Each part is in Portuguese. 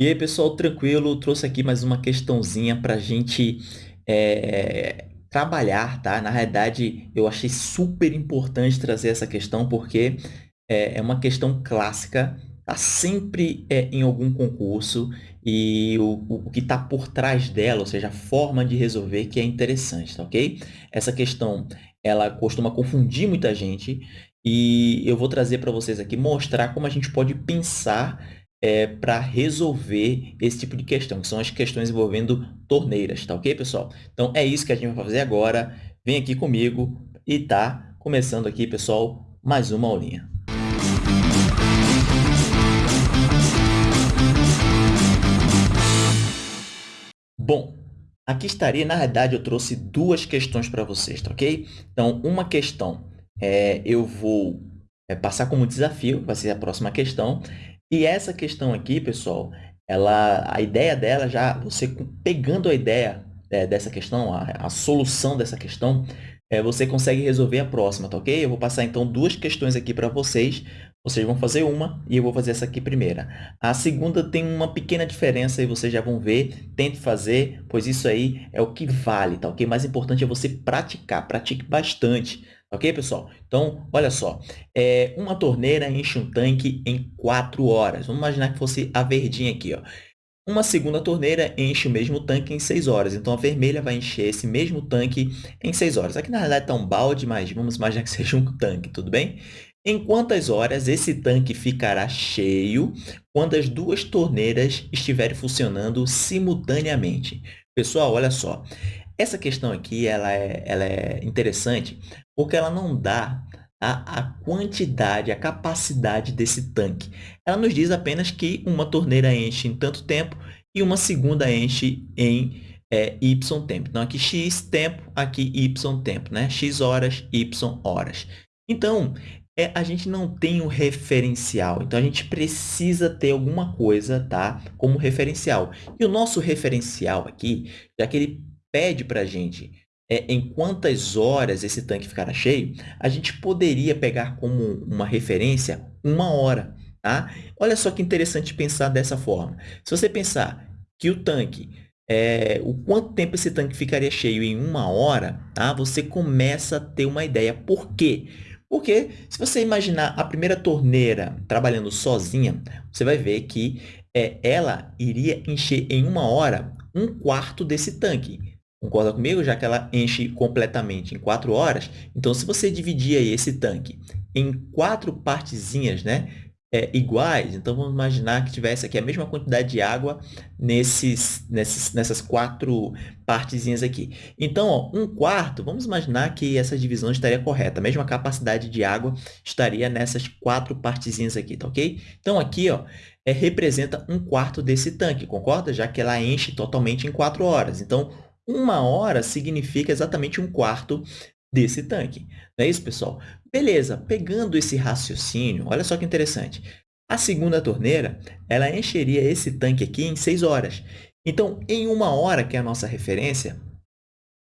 E aí, pessoal, tranquilo? Trouxe aqui mais uma questãozinha para a gente é, trabalhar, tá? Na realidade, eu achei super importante trazer essa questão porque é, é uma questão clássica, tá sempre é, em algum concurso e o, o que está por trás dela, ou seja, a forma de resolver que é interessante, tá ok? Essa questão, ela costuma confundir muita gente e eu vou trazer para vocês aqui, mostrar como a gente pode pensar é, para resolver esse tipo de questão, que são as questões envolvendo torneiras, tá ok, pessoal? Então, é isso que a gente vai fazer agora. Vem aqui comigo e tá começando aqui, pessoal, mais uma aulinha. Bom, aqui estaria, na verdade, eu trouxe duas questões para vocês, tá ok? Então, uma questão é, eu vou é, passar como desafio, vai ser a próxima questão, e essa questão aqui, pessoal, ela, a ideia dela já, você pegando a ideia é, dessa questão, a, a, solução dessa questão, é, você consegue resolver a próxima, tá ok? Eu vou passar, então, duas questões aqui para vocês. Vocês vão fazer uma e eu vou fazer essa aqui primeira. A segunda tem uma pequena diferença e vocês já vão ver. Tente fazer, pois isso aí é o que vale, tá ok? Mais importante é você praticar. Pratique bastante Ok, pessoal? Então, olha só. É, uma torneira enche um tanque em 4 horas. Vamos imaginar que fosse a verdinha aqui. Ó. Uma segunda torneira enche o mesmo tanque em 6 horas. Então, a vermelha vai encher esse mesmo tanque em 6 horas. Aqui, na realidade, está um balde, mas vamos imaginar que seja um tanque, tudo bem? Em quantas horas esse tanque ficará cheio quando as duas torneiras estiverem funcionando simultaneamente? Pessoal, olha só. Essa questão aqui ela é, ela é interessante porque ela não dá a, a quantidade, a capacidade desse tanque. Ela nos diz apenas que uma torneira enche em tanto tempo e uma segunda enche em é, y tempo. Então, aqui x tempo, aqui y tempo, né? x horas, y horas. Então, é, a gente não tem um referencial. Então, a gente precisa ter alguma coisa tá, como referencial. E o nosso referencial aqui, já que ele pede para a gente é, em quantas horas esse tanque ficará cheio, a gente poderia pegar como uma referência uma hora. Tá? Olha só que interessante pensar dessa forma. Se você pensar que o tanque, é, o quanto tempo esse tanque ficaria cheio em uma hora, tá? você começa a ter uma ideia. Por quê? Porque se você imaginar a primeira torneira trabalhando sozinha, você vai ver que é, ela iria encher em uma hora um quarto desse tanque. Concorda comigo? Já que ela enche completamente em 4 horas. Então, se você dividir aí esse tanque em quatro partezinhas né, é, iguais, então vamos imaginar que tivesse aqui a mesma quantidade de água nesses, nesses, nessas quatro partezinhas aqui. Então, ó, um quarto, vamos imaginar que essa divisão estaria correta. A mesma capacidade de água estaria nessas quatro partezinhas aqui, tá ok? Então, aqui ó, é, representa um quarto desse tanque, concorda? Já que ela enche totalmente em 4 horas. Então, uma hora significa exatamente um quarto desse tanque. Não é isso, pessoal? Beleza, pegando esse raciocínio, olha só que interessante. A segunda torneira, ela encheria esse tanque aqui em 6 horas. Então, em uma hora, que é a nossa referência,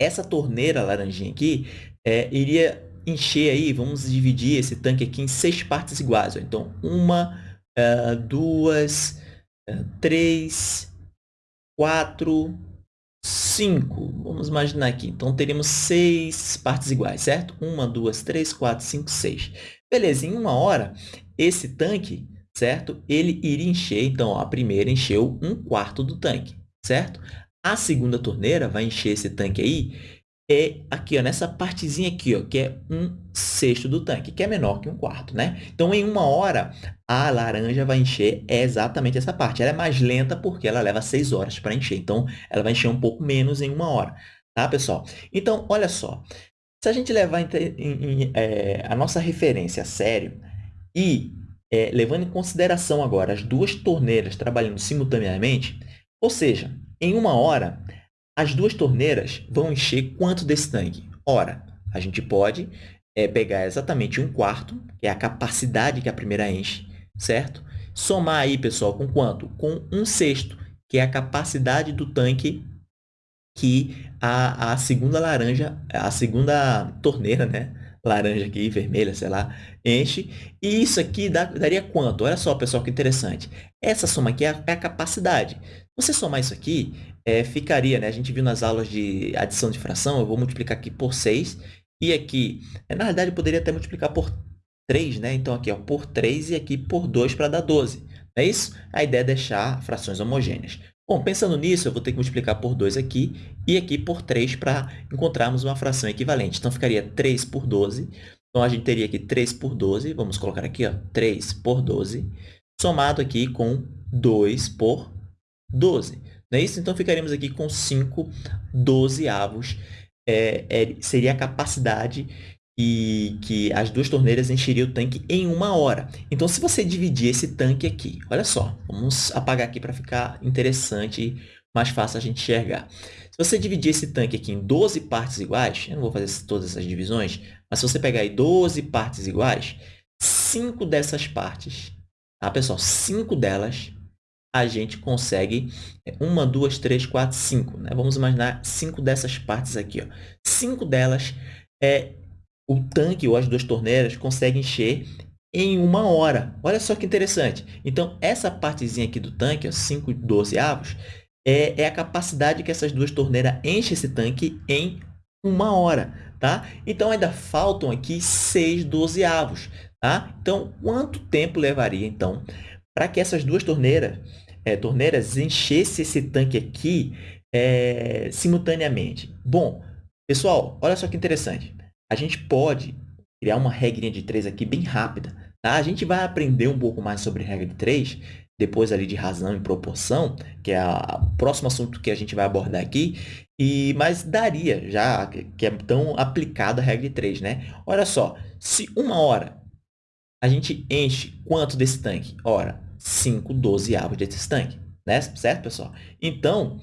essa torneira laranjinha aqui é, iria encher aí, vamos dividir esse tanque aqui em seis partes iguais. Ó. Então, uma, uh, duas, uh, três, quatro, 5. Vamos imaginar aqui. Então, teríamos seis partes iguais, certo? 1, 2, 3, 4, 5, 6. Beleza, em uma hora, esse tanque, certo? Ele iria encher, então, a primeira encheu um quarto do tanque, certo? A segunda torneira vai encher esse tanque aí é aqui, ó, nessa partezinha aqui, ó, que é um sexto do tanque, que é menor que um quarto, né? Então, em uma hora, a laranja vai encher exatamente essa parte. Ela é mais lenta porque ela leva seis horas para encher. Então, ela vai encher um pouco menos em uma hora, tá, pessoal? Então, olha só. Se a gente levar em, em, em, é, a nossa referência a sério e é, levando em consideração agora as duas torneiras trabalhando simultaneamente, ou seja, em uma hora, as duas torneiras vão encher quanto desse tanque? Ora, a gente pode é, pegar exatamente um quarto, que é a capacidade que a primeira enche, certo? Somar aí, pessoal, com quanto? Com um sexto, que é a capacidade do tanque que a, a segunda laranja, a segunda torneira, né? laranja aqui, vermelha, sei lá, enche. E isso aqui dá, daria quanto? Olha só, pessoal, que interessante. Essa soma aqui é a, é a capacidade. Você somar isso aqui, é, ficaria, né? A gente viu nas aulas de adição de fração, eu vou multiplicar aqui por 6. E aqui, é, na verdade, eu poderia até multiplicar por 3, né? Então, aqui, ó, por 3 e aqui por 2 para dar 12. Não é isso? A ideia é deixar frações homogêneas. Bom, pensando nisso, eu vou ter que multiplicar por 2 aqui e aqui por 3 para encontrarmos uma fração equivalente. Então, ficaria 3 por 12. Então, a gente teria aqui 3 por 12. Vamos colocar aqui, ó, 3 por 12, somado aqui com 2 por 12. Não é isso? Então, ficaríamos aqui com 5 dozeavos. É, é, seria a capacidade e que as duas torneiras encheriam o tanque em uma hora. Então, se você dividir esse tanque aqui, olha só, vamos apagar aqui para ficar interessante e mais fácil a gente enxergar. Se você dividir esse tanque aqui em 12 partes iguais, eu não vou fazer todas essas divisões, mas se você pegar aí 12 partes iguais, 5 dessas partes, tá, pessoal? 5 delas a gente consegue é, uma, duas, três, quatro, cinco. Né? Vamos imaginar cinco dessas partes aqui. Ó. Cinco delas é, o tanque ou as duas torneiras conseguem encher em uma hora. Olha só que interessante. Então, essa partezinha aqui do tanque, 5 dozeavos, é, é a capacidade que essas duas torneiras enchem esse tanque em uma hora. Tá? Então, ainda faltam aqui 6 dozeavos. Tá? Então, quanto tempo levaria, então, para que essas duas torneiras, é, torneiras enchessem esse tanque aqui é, simultaneamente? Bom, pessoal, olha só que interessante a gente pode criar uma regrinha de três aqui bem rápida. Tá? A gente vai aprender um pouco mais sobre regra de três, depois ali de razão e proporção, que é o próximo assunto que a gente vai abordar aqui, e, mas daria já, que é tão aplicada a regra de três, né? Olha só, se uma hora a gente enche quanto desse tanque? Ora, 5 12 avos desse tanque, né? certo, pessoal? Então,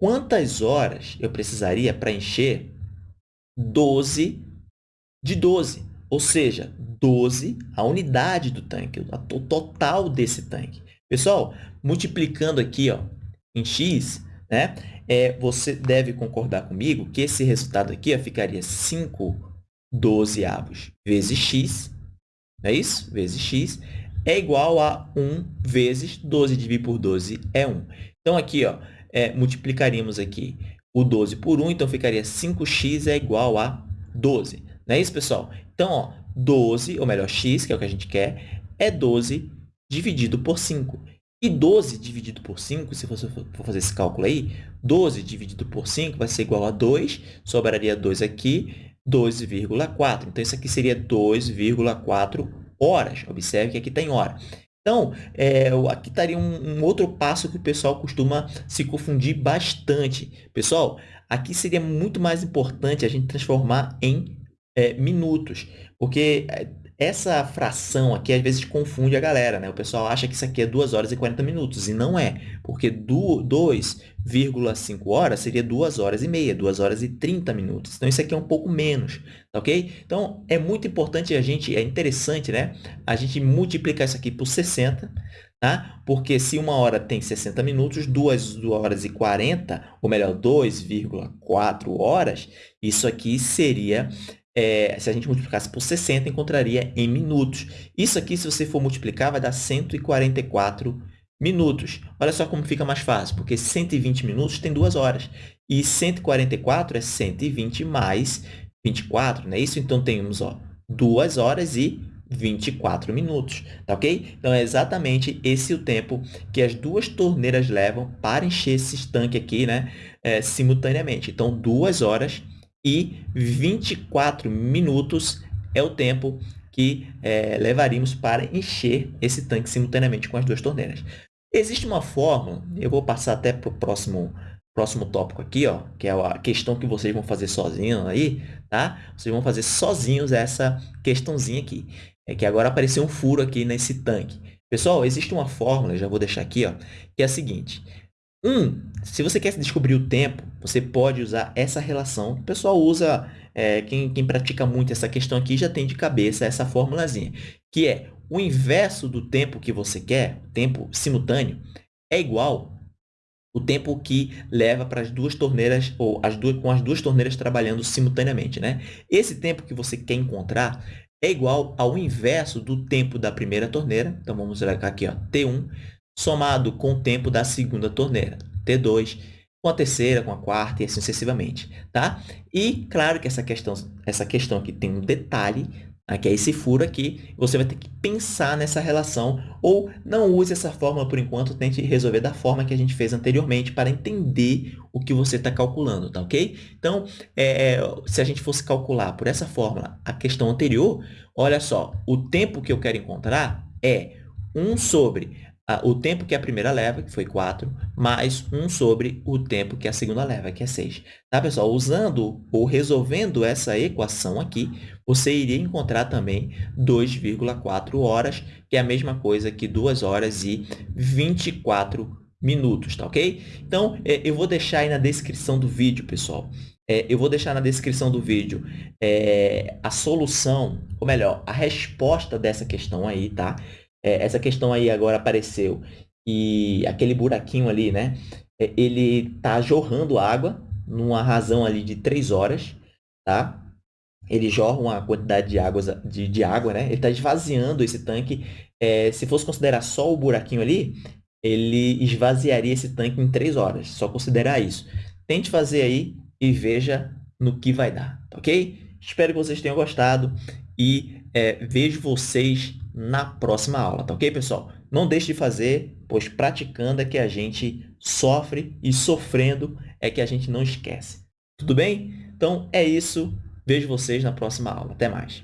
quantas horas eu precisaria para encher 12 de 12, ou seja, 12 a unidade do tanque, o total desse tanque. Pessoal, multiplicando aqui ó, em x, né, é, você deve concordar comigo que esse resultado aqui ó, ficaria 5 dozeavos vezes x, é isso? Vezes x, é igual a 1 vezes 12 dividido por 12 é 1. Então, aqui, ó, é, multiplicaríamos aqui o 12 por 1, então ficaria 5x é igual a 12. Não é isso, pessoal? Então, ó, 12, ou melhor, x, que é o que a gente quer, é 12 dividido por 5. E 12 dividido por 5, se você for fazer esse cálculo aí, 12 dividido por 5 vai ser igual a 2, sobraria 2 aqui, 2,4. Então, isso aqui seria 2,4 horas. Observe que aqui tem hora. Então, é, aqui estaria um, um, outro passo que o pessoal costuma se confundir bastante. Pessoal, aqui seria muito mais importante a gente transformar em é, minutos, porque é, essa fração aqui às vezes confunde a galera, né? O pessoal acha que isso aqui é 2 horas e 40 minutos, e não é, porque 2,5 horas seria 2 horas e meia, 2 horas e 30 minutos. Então, isso aqui é um pouco menos, tá ok? Então, é muito importante a gente, é interessante, né? A gente multiplicar isso aqui por 60, tá? Porque se uma hora tem 60 minutos, 2 horas e 40, ou melhor, 2,4 horas, isso aqui seria é, se a gente multiplicasse por 60, encontraria em minutos. Isso aqui, se você for multiplicar, vai dar 144 minutos. Olha só como fica mais fácil, porque 120 minutos tem 2 horas. E 144 é 120 mais 24, não é isso? Então, temos ó, 2 horas e 24 minutos, tá ok? Então, é exatamente esse o tempo que as duas torneiras levam para encher esse tanque aqui, né, é, simultaneamente. Então, 2 horas e 24 minutos é o tempo que é, levaríamos para encher esse tanque simultaneamente com as duas torneiras. Existe uma fórmula, eu vou passar até para o próximo, próximo tópico aqui, ó, que é a questão que vocês vão fazer sozinhos aí, tá? Vocês vão fazer sozinhos essa questãozinha aqui. É que agora apareceu um furo aqui nesse tanque. Pessoal, existe uma fórmula, já vou deixar aqui, ó, que é a seguinte. Um, se você quer descobrir o tempo, você pode usar essa relação. O pessoal usa, é, quem, quem pratica muito essa questão aqui já tem de cabeça essa formulazinha, que é o inverso do tempo que você quer, tempo simultâneo, é igual o tempo que leva para as duas torneiras, ou as duas, com as duas torneiras trabalhando simultaneamente. Né? Esse tempo que você quer encontrar é igual ao inverso do tempo da primeira torneira. Então, vamos colocar aqui, ó, T1, somado com o tempo da segunda torneira, T2, com a terceira, com a quarta e assim sucessivamente. Tá? E, claro que essa questão, essa questão aqui tem um detalhe, que é esse furo aqui, você vai ter que pensar nessa relação ou não use essa fórmula por enquanto, tente resolver da forma que a gente fez anteriormente para entender o que você está calculando, tá ok? Então, é, se a gente fosse calcular por essa fórmula a questão anterior, olha só, o tempo que eu quero encontrar é 1 sobre o tempo que a primeira leva, que foi 4, mais 1 sobre o tempo que a segunda leva, que é 6. Tá, pessoal? Usando ou resolvendo essa equação aqui, você iria encontrar também 2,4 horas, que é a mesma coisa que 2 horas e 24 minutos, tá ok? Então, é, eu vou deixar aí na descrição do vídeo, pessoal, é, eu vou deixar na descrição do vídeo é, a solução, ou melhor, a resposta dessa questão aí, tá? É, essa questão aí agora apareceu e aquele buraquinho ali, né? É, ele tá jorrando água numa razão ali de 3 horas, tá? Ele jorra uma quantidade de, água, de, de água, né? Ele está esvaziando esse tanque. É, se fosse considerar só o buraquinho ali, ele esvaziaria esse tanque em 3 horas. Só considerar isso. Tente fazer aí e veja no que vai dar, ok? Espero que vocês tenham gostado e é, vejo vocês na próxima aula, tá ok, pessoal? Não deixe de fazer, pois praticando é que a gente sofre e sofrendo é que a gente não esquece. Tudo bem? Então, é isso. Vejo vocês na próxima aula. Até mais.